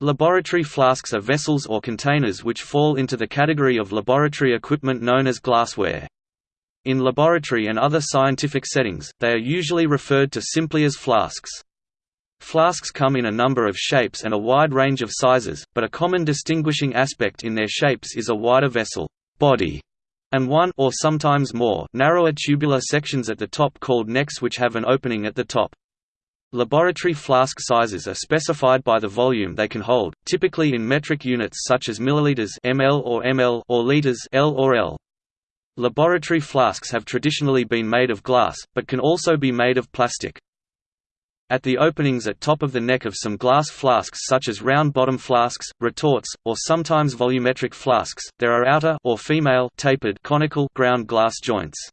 Laboratory flasks are vessels or containers which fall into the category of laboratory equipment known as glassware. In laboratory and other scientific settings, they are usually referred to simply as flasks. Flasks come in a number of shapes and a wide range of sizes, but a common distinguishing aspect in their shapes is a wider vessel body and one or sometimes more narrower tubular sections at the top called necks which have an opening at the top. Laboratory flask sizes are specified by the volume they can hold, typically in metric units such as milliliters ml or ml or liters L or L. Laboratory flasks have traditionally been made of glass, but can also be made of plastic. At the openings at top of the neck of some glass flasks such as round-bottom flasks, retorts, or sometimes volumetric flasks, there are outer or female tapered conical ground glass joints.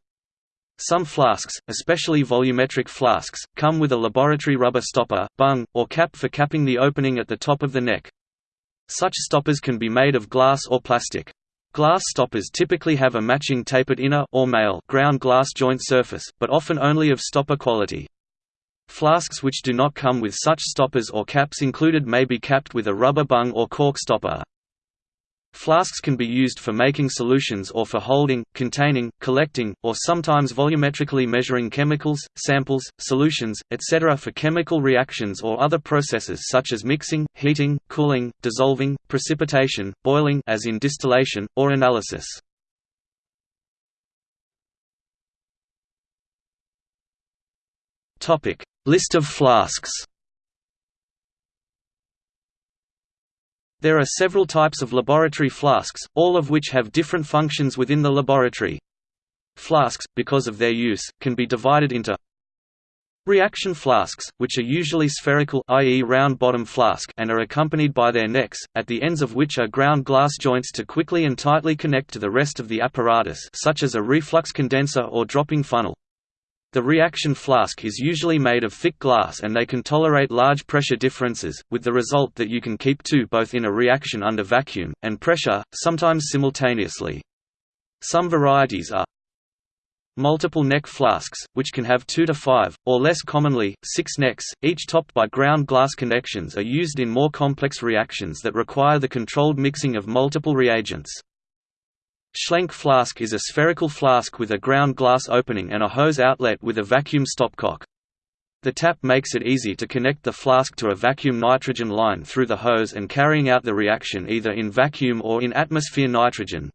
Some flasks, especially volumetric flasks, come with a laboratory rubber stopper, bung, or cap for capping the opening at the top of the neck. Such stoppers can be made of glass or plastic. Glass stoppers typically have a matching tapered inner or male ground glass joint surface, but often only of stopper quality. Flasks which do not come with such stoppers or caps included may be capped with a rubber bung or cork stopper. Flasks can be used for making solutions or for holding, containing, collecting, or sometimes volumetrically measuring chemicals, samples, solutions, etc. for chemical reactions or other processes such as mixing, heating, cooling, dissolving, precipitation, boiling as in distillation, or analysis. List of flasks There are several types of laboratory flasks, all of which have different functions within the laboratory. Flasks, because of their use, can be divided into Reaction flasks, which are usually spherical i.e. round-bottom flask and are accompanied by their necks, at the ends of which are ground glass joints to quickly and tightly connect to the rest of the apparatus such as a reflux condenser or dropping funnel. The reaction flask is usually made of thick glass and they can tolerate large pressure differences, with the result that you can keep two both in a reaction under vacuum, and pressure, sometimes simultaneously. Some varieties are multiple neck flasks, which can have two to five, or less commonly, six necks, each topped by ground glass connections are used in more complex reactions that require the controlled mixing of multiple reagents. Schlenk flask is a spherical flask with a ground glass opening and a hose outlet with a vacuum stopcock. The tap makes it easy to connect the flask to a vacuum nitrogen line through the hose and carrying out the reaction either in vacuum or in atmosphere nitrogen.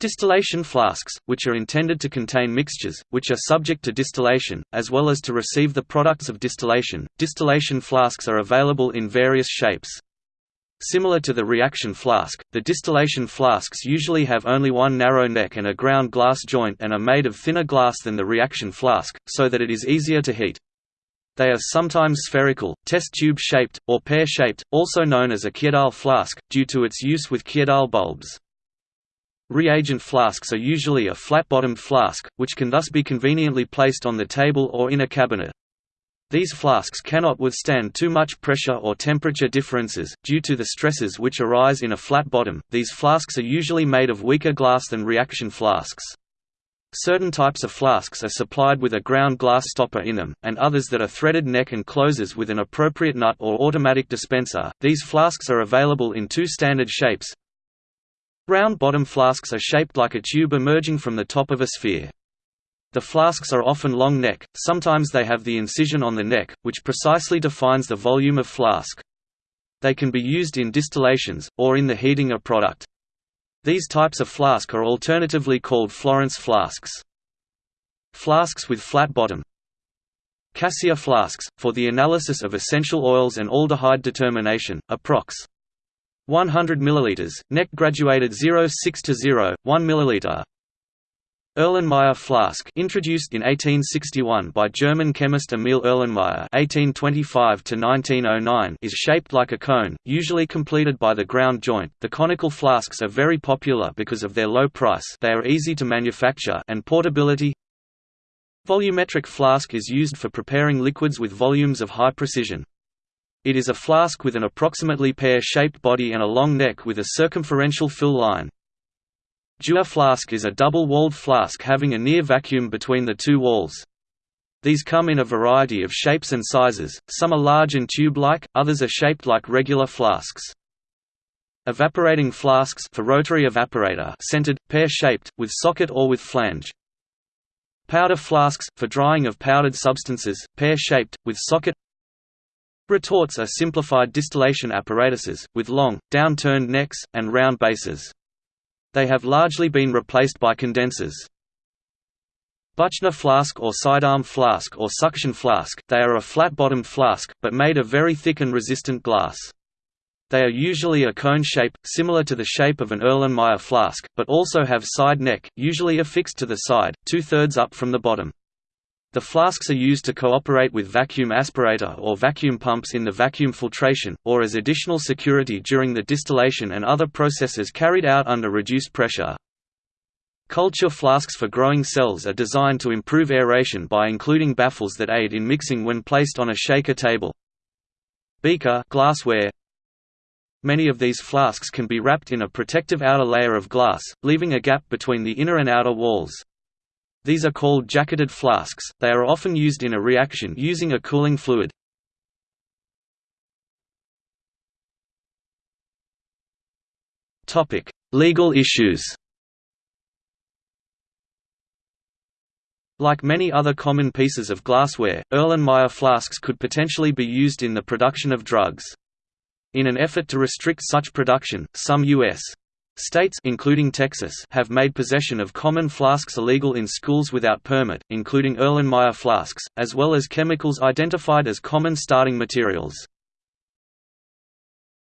Distillation flasks, which are intended to contain mixtures, which are subject to distillation, as well as to receive the products of distillation. Distillation flasks are available in various shapes. Similar to the reaction flask, the distillation flasks usually have only one narrow neck and a ground glass joint and are made of thinner glass than the reaction flask, so that it is easier to heat. They are sometimes spherical, test tube shaped, or pear-shaped, also known as a Kjeldahl flask, due to its use with Kjeldahl bulbs. Reagent flasks are usually a flat-bottomed flask, which can thus be conveniently placed on the table or in a cabinet. These flasks cannot withstand too much pressure or temperature differences, due to the stresses which arise in a flat bottom. These flasks are usually made of weaker glass than reaction flasks. Certain types of flasks are supplied with a ground glass stopper in them, and others that are threaded neck and closes with an appropriate nut or automatic dispenser. These flasks are available in two standard shapes. Round bottom flasks are shaped like a tube emerging from the top of a sphere. The flasks are often long neck, sometimes they have the incision on the neck, which precisely defines the volume of flask. They can be used in distillations, or in the heating of product. These types of flask are alternatively called Florence flasks. Flasks with flat bottom Cassia flasks, for the analysis of essential oils and aldehyde determination, approx. 100 ml, neck graduated 06 to 0, 1 ml. Erlenmeyer flask introduced in 1861 by German chemist Emil Erlenmeyer (1825–1909) is shaped like a cone, usually completed by the ground joint. The conical flasks are very popular because of their low price. They are easy to manufacture and portability. Volumetric flask is used for preparing liquids with volumes of high precision. It is a flask with an approximately pear-shaped body and a long neck with a circumferential fill line. Dewar flask is a double-walled flask having a near vacuum between the two walls. These come in a variety of shapes and sizes, some are large and tube-like, others are shaped like regular flasks. Evaporating flasks for rotary evaporator centered, pear-shaped, with socket or with flange. Powder flasks, for drying of powdered substances, pear-shaped, with socket Retorts are simplified distillation apparatuses, with long, down-turned necks, and round bases. They have largely been replaced by condensers. Buchner flask or sidearm flask or suction flask they are a flat-bottomed flask, but made of very thick and resistant glass. They are usually a cone shape, similar to the shape of an Erlenmeyer flask, but also have side neck, usually affixed to the side, two-thirds up from the bottom. The flasks are used to cooperate with vacuum aspirator or vacuum pumps in the vacuum filtration, or as additional security during the distillation and other processes carried out under reduced pressure. Culture flasks for growing cells are designed to improve aeration by including baffles that aid in mixing when placed on a shaker table. Beaker glassware. Many of these flasks can be wrapped in a protective outer layer of glass, leaving a gap between the inner and outer walls. These are called jacketed flasks, they are often used in a reaction using a cooling fluid. Legal issues Like many other common pieces of glassware, Erlenmeyer flasks could potentially be used in the production of drugs. In an effort to restrict such production, some U.S. States including Texas have made possession of common flasks illegal in schools without permit, including Erlenmeyer flasks, as well as chemicals identified as common starting materials.